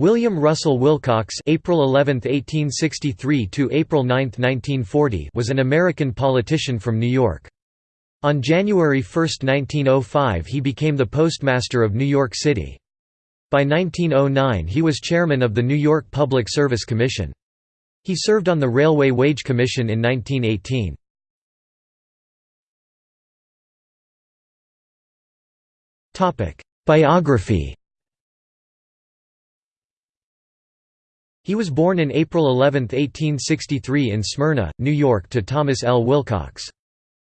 William Russell Willcox April 11, 1863 to April 9, 1940 was an American politician from New York. On January 1, 1905 he became the postmaster of New York City. By 1909 he was chairman of the New York Public Service Commission. He served on the Railway Wage Commission in 1918. Biography He was born in April 11, 1863 in Smyrna, New York to Thomas L. Willcox.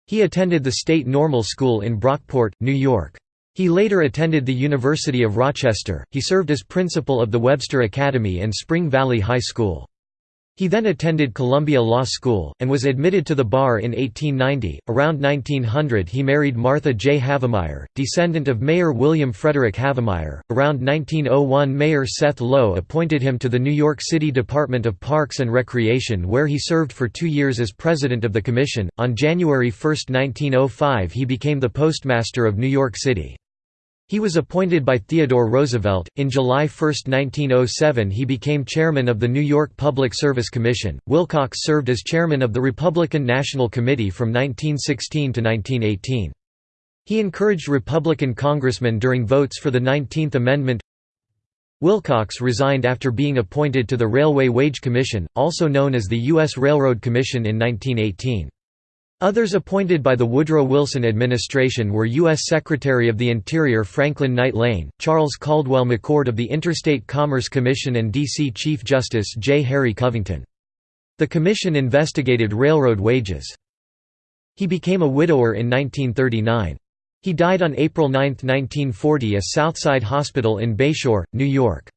He attended the State Normal School in Brockport, New York. He later attended the University of Rochester. He served as principal of the Webster Academy and Spring Valley High School. He then attended Columbia Law School, and was admitted to the bar in 1890. Around 1900 he married Martha J. Havemeyer, descendant of Mayor William Frederick Havemeyer. Around 1901 Mayor Seth Low appointed him to the New York City Department of Parks and Recreation where he served for two years as president of the commission. On January 1, 1905 he became the postmaster of New York City. He was appointed by Theodore Roosevelt. In July 1, 1907, he became chairman of the New York Public Service Commission. Willcox served as chairman of the Republican National Committee from 1916 to 1918. He encouraged Republican congressmen during votes for the 19th Amendment. Willcox resigned after being appointed to the Railway Wage Commission, also known as the U.S. Railroad Commission in 1918. Others appointed by the Woodrow Wilson administration were U.S. Secretary of the Interior Franklin Knight Lane, Charles Caldwell McChord of the Interstate Commerce Commission and D.C. Chief Justice J. Harry Covington. The commission investigated railroad wages. He became a widower in 1939. He died on April 9, 1940 at Southside Hospital in Bayshore, New York.